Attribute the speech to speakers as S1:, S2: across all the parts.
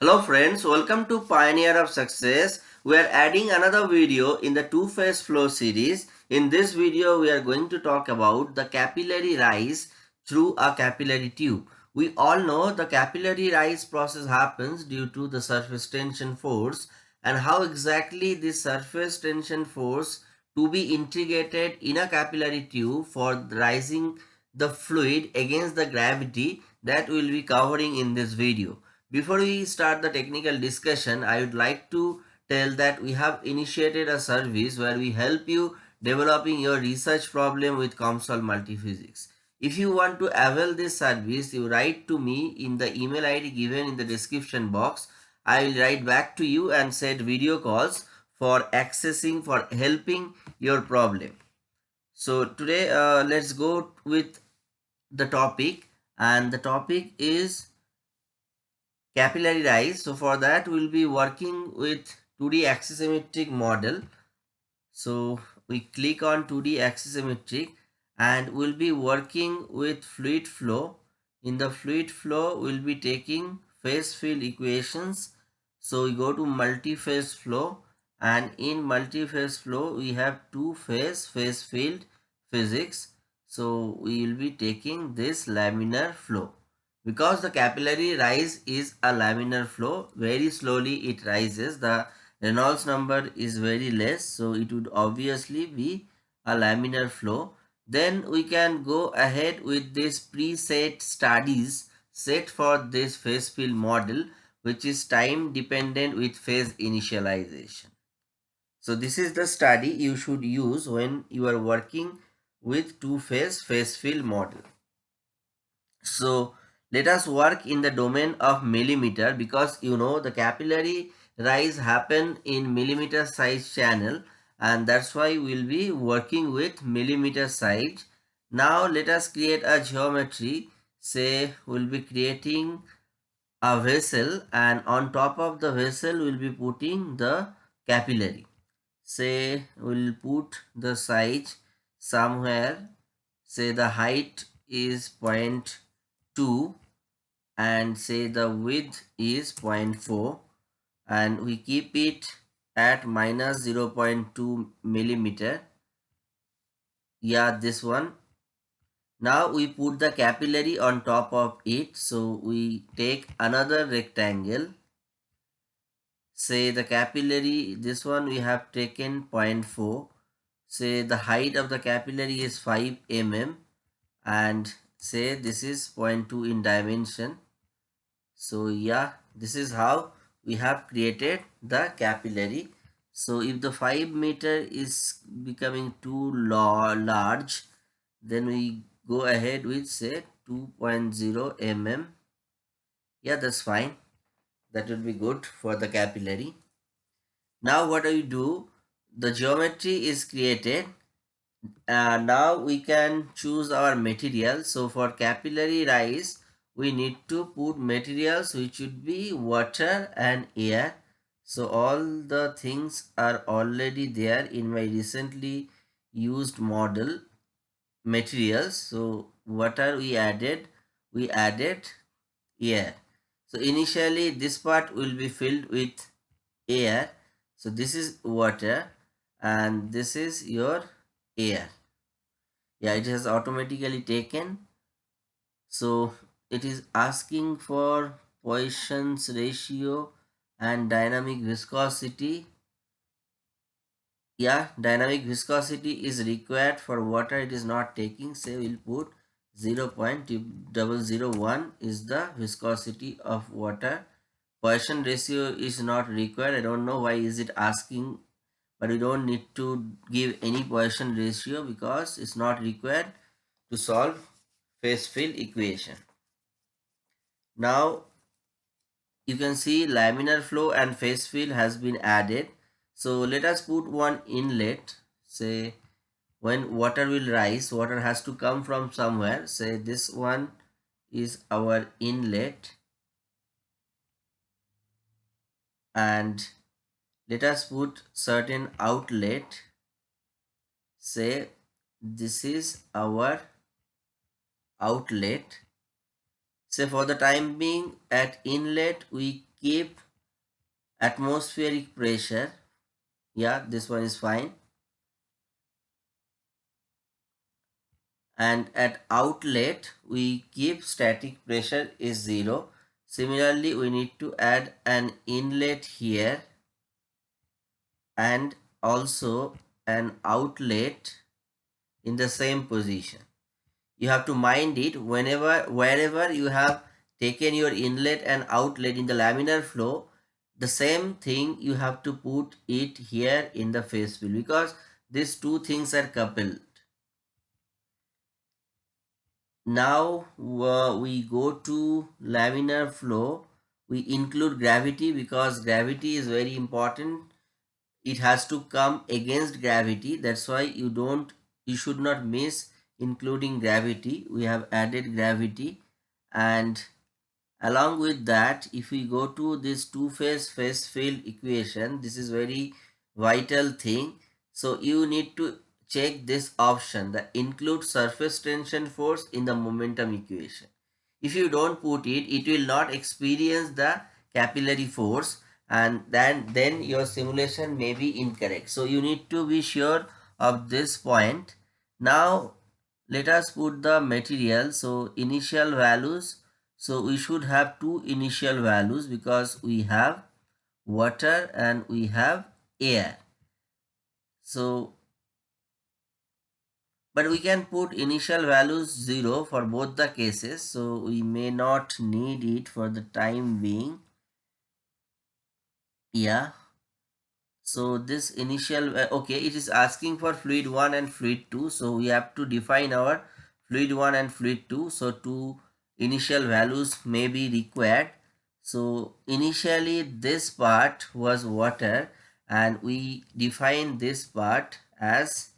S1: Hello friends, welcome to Pioneer of Success. We are adding another video in the two-phase flow series. In this video, we are going to talk about the capillary rise through a capillary tube. We all know the capillary rise process happens due to the surface tension force and how exactly this surface tension force to be integrated in a capillary tube for rising the fluid against the gravity that we will be covering in this video. Before we start the technical discussion, I would like to tell that we have initiated a service where we help you developing your research problem with COMSOL Multiphysics. If you want to avail this service, you write to me in the email ID given in the description box. I will write back to you and set video calls for accessing, for helping your problem. So today, uh, let's go with the topic and the topic is capillary rise. So for that we'll be working with 2D axisymmetric model. So we click on 2D axisymmetric and we'll be working with fluid flow. In the fluid flow we'll be taking phase field equations. So we go to multi-phase flow and in multi-phase flow we have two phase phase field physics. So we will be taking this laminar flow because the capillary rise is a laminar flow very slowly it rises. The Reynolds number is very less so it would obviously be a laminar flow. Then we can go ahead with this preset studies set for this phase field model which is time dependent with phase initialization. So this is the study you should use when you are working with two phase phase field model. So let us work in the domain of millimeter because you know the capillary rise happen in millimeter size channel and that's why we'll be working with millimeter size. Now let us create a geometry say we'll be creating a vessel and on top of the vessel we'll be putting the capillary. Say we'll put the size somewhere say the height is 0.2 and say the width is 0.4 and we keep it at minus 0.2 millimeter. Yeah this one. Now we put the capillary on top of it. So we take another rectangle. Say the capillary this one we have taken 0.4 say the height of the capillary is 5 mm and say this is 0.2 in dimension so yeah this is how we have created the capillary. So if the 5 meter is becoming too large then we go ahead with say 2.0 mm yeah that's fine. That will be good for the capillary. Now what do we do? The geometry is created. And now we can choose our material. So for capillary rise we need to put materials which would be water and air. So all the things are already there in my recently used model materials. So what are we added? We added air. So initially this part will be filled with air. So this is water and this is your air. Yeah it has automatically taken. So it is asking for Poisson's ratio and dynamic viscosity. Yeah dynamic viscosity is required for water it is not taking. Say we'll put 0 0.001 is the viscosity of water. Poisson ratio is not required. I don't know why is it asking but we don't need to give any Poisson ratio because it's not required to solve phase field equation now you can see laminar flow and phase field has been added. So let us put one inlet. Say when water will rise water has to come from somewhere. Say this one is our inlet. And let us put certain outlet. Say this is our outlet Say for the time being at inlet we keep atmospheric pressure. Yeah this one is fine. And at outlet we keep static pressure is 0 similarly we need to add an inlet here. And also an outlet in the same position you have to mind it whenever wherever you have taken your inlet and outlet in the laminar flow the same thing you have to put it here in the phase field because these two things are coupled. Now uh, we go to laminar flow. We include gravity because gravity is very important. It has to come against gravity. That's why you don't you should not miss including gravity we have added gravity and along with that if we go to this two phase phase field equation this is very vital thing so you need to check this option the include surface tension force in the momentum equation. If you don't put it, it will not experience the capillary force and then, then your simulation may be incorrect. So you need to be sure of this point. Now let us put the material. So initial values. So we should have two initial values because we have water and we have air. So but we can put initial values 0 for both the cases so we may not need it for the time being yeah so this initial uh, okay it is asking for fluid 1 and fluid 2 so we have to define our fluid 1 and fluid 2 so two initial values may be required. So initially this part was water and we define this part as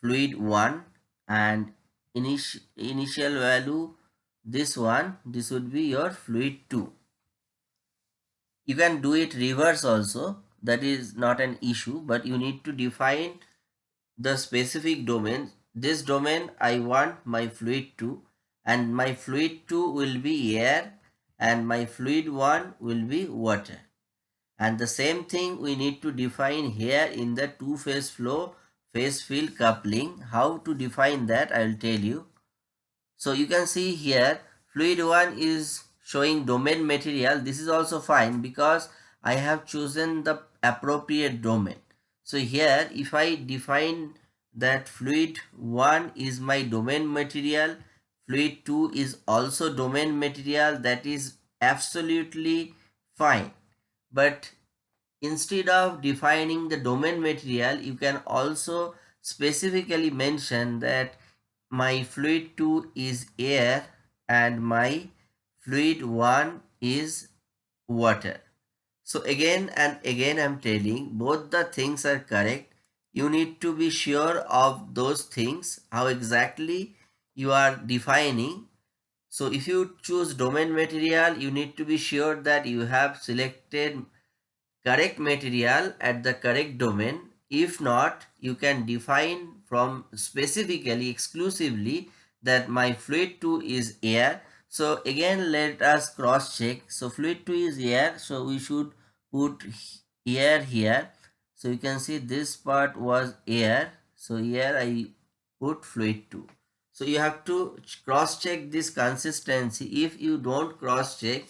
S1: fluid 1 and initial initial value this one this would be your fluid 2 you can do it reverse also that is not an issue but you need to define the specific domain this domain i want my fluid 2 and my fluid 2 will be air and my fluid 1 will be water and the same thing we need to define here in the two phase flow phase field coupling. How to define that I will tell you. So you can see here fluid 1 is showing domain material. This is also fine because I have chosen the appropriate domain. So here if I define that fluid 1 is my domain material, fluid 2 is also domain material that is absolutely fine. But instead of defining the domain material you can also specifically mention that my fluid 2 is air and my fluid 1 is water so again and again i'm telling both the things are correct you need to be sure of those things how exactly you are defining so if you choose domain material you need to be sure that you have selected correct material at the correct domain. If not, you can define from specifically, exclusively that my fluid 2 is air. So again, let us cross check. So fluid 2 is air. So we should put air here. So you can see this part was air. So here I put fluid 2. So you have to cross check this consistency. If you don't cross check,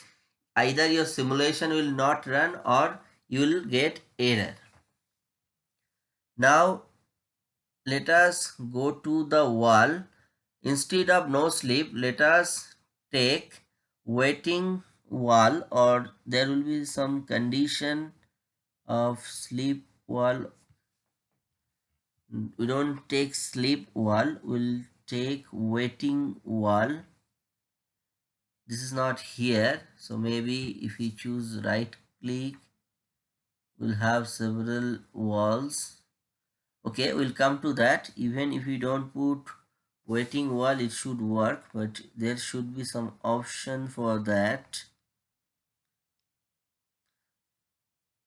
S1: either your simulation will not run or you will get error. Now let us go to the wall. Instead of no slip, let us take wetting wall or there will be some condition of slip wall. We don't take slip wall, we'll take wetting wall. This is not here. So maybe if we choose right click we'll have several walls okay we'll come to that even if we don't put wetting wall it should work but there should be some option for that.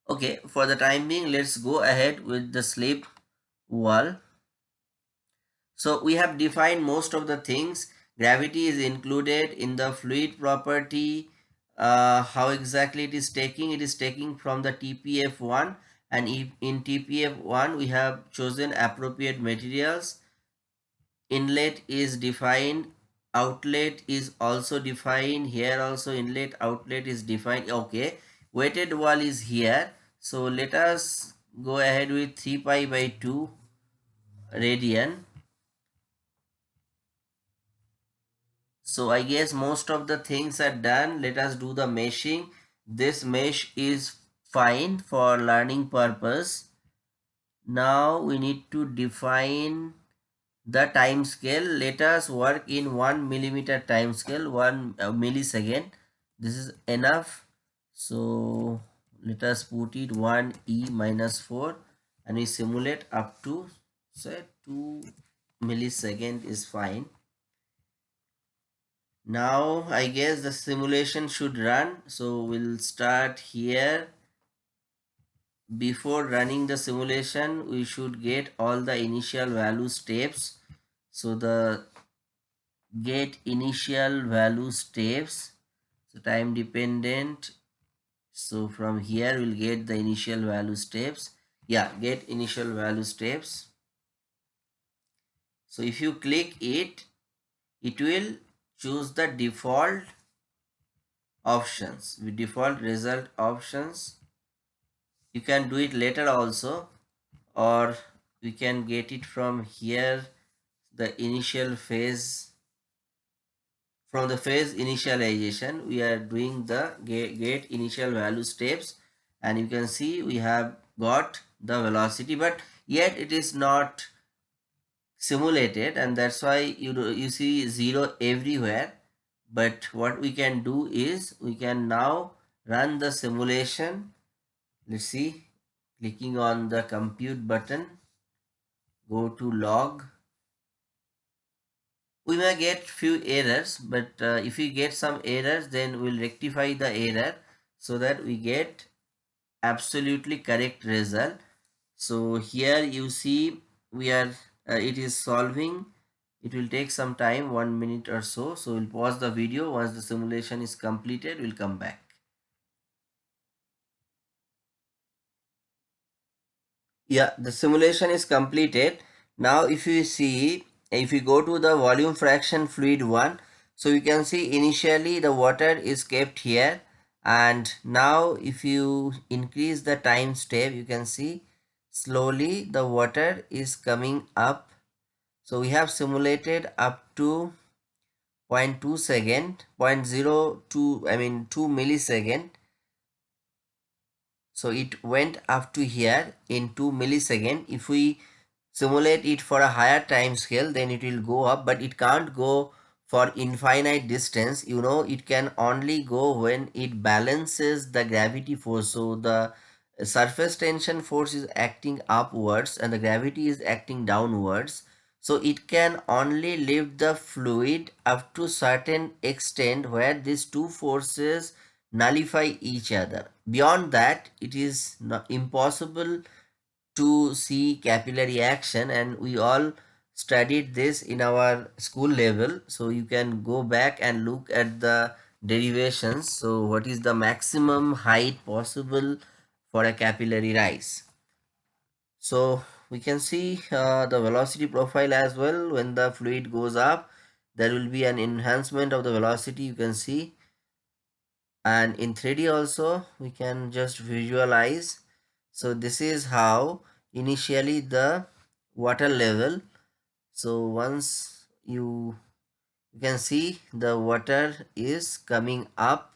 S1: Okay for the time being let's go ahead with the slip wall. So we have defined most of the things. Gravity is included in the fluid property. Uh, how exactly it is taking? It is taking from the tpf1 and if in tpf1 we have chosen appropriate materials inlet is defined outlet is also defined here also inlet outlet is defined. Okay wetting wall is here. So let us go ahead with 3 pi by 2 radian. So i guess most of the things are done. Let us do the meshing. This mesh is fine for learning purpose. Now we need to define the time scale. Let us work in 1 millimeter time scale 1 uh, millisecond. This is enough. So let us put it 1 e minus 4 and we simulate up to say 2 millisecond is fine. Now i guess the simulation should run. So we'll start here before running the simulation we should get all the initial value steps. So the get initial value steps. So time dependent. So from here we'll get the initial value steps. Yeah get initial value steps. So if you click it it will choose the default options with default result options you can do it later also or we can get it from here the initial phase. From the phase initialization we are doing the get initial value steps and you can see we have got the velocity but yet it is not simulated and that's why you you see zero everywhere. But what we can do is we can now run the simulation let's see. Clicking on the compute button. Go to log. We may get few errors but uh, if we get some errors then we'll rectify the error so that we get absolutely correct result. So here you see we are uh, it is solving. It will take some time one minute or so. So we'll pause the video. Once the simulation is completed we'll come back yeah the simulation is completed. Now if you see if you go to the volume fraction fluid one so you can see initially the water is kept here. And now if you increase the time step you can see slowly the water is coming up. So we have simulated up to 0.2 second 0.02 i mean 2 millisecond so it went up to here in 2 millisecond. If we simulate it for a higher time scale then it will go up but it can't go for infinite distance. You know it can only go when it balances the gravity force. So the surface tension force is acting upwards and the gravity is acting downwards. So it can only lift the fluid up to certain extent where these two forces nullify each other. Beyond that it is not impossible to see capillary action and we all studied this in our school level. So you can go back and look at the derivations. So what is the maximum height possible for a capillary rise. So we can see uh, the velocity profile as well. When the fluid goes up there will be an enhancement of the velocity. You can see and in 3D also we can just visualize. So this is how initially the water level. So once you you can see the water is coming up.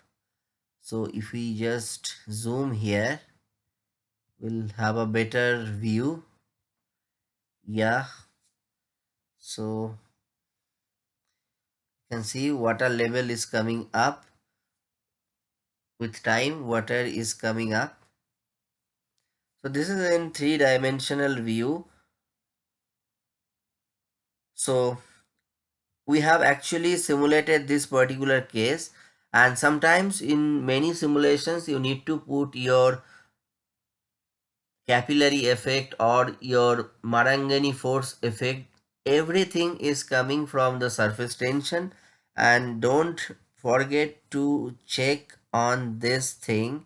S1: So if we just zoom here we'll have a better view. Yeah. So you can see water level is coming up with time water is coming up. So this is in three dimensional view. So we have actually simulated this particular case and sometimes in many simulations you need to put your capillary effect or your Marangoni force effect. Everything is coming from the surface tension and don't forget to check on this thing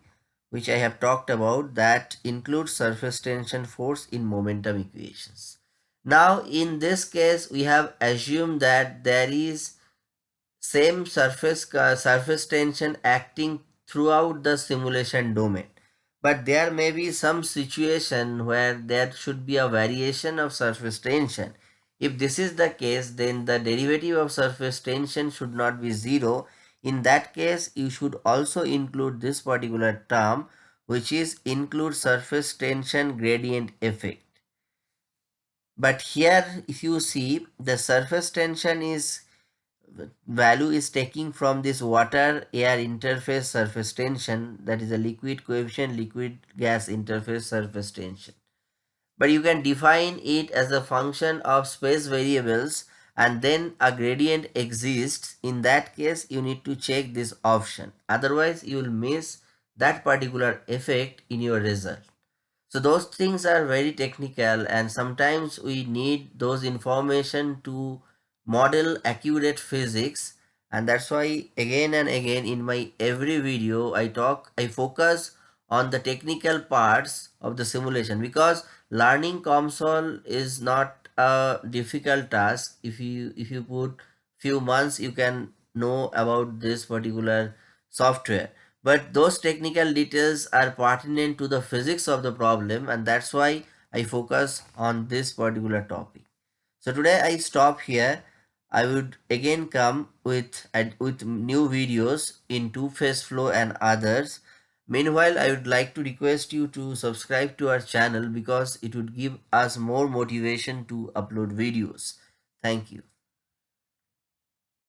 S1: which I have talked about that includes surface tension force in momentum equations. Now in this case we have assumed that there is same surface uh, surface tension acting throughout the simulation domain but there may be some situation where there should be a variation of surface tension. If this is the case, then the derivative of surface tension should not be zero. In that case, you should also include this particular term, which is include surface tension gradient effect. But here, if you see, the surface tension is value is taking from this water air interface surface tension that is a liquid coefficient liquid gas interface surface tension but you can define it as a function of space variables and then a gradient exists. In that case you need to check this option. Otherwise you will miss that particular effect in your result. So those things are very technical and sometimes we need those information to model accurate physics. And that's why again and again in my every video I talk I focus on the technical parts of the simulation. Because learning COMSOL is not a difficult task. If you if you put few months you can know about this particular software. But those technical details are pertinent to the physics of the problem and that's why I focus on this particular topic. So today I stop here. I would again come with with new videos in two-phase flow and others. Meanwhile, I would like to request you to subscribe to our channel because it would give us more motivation to upload videos. Thank you.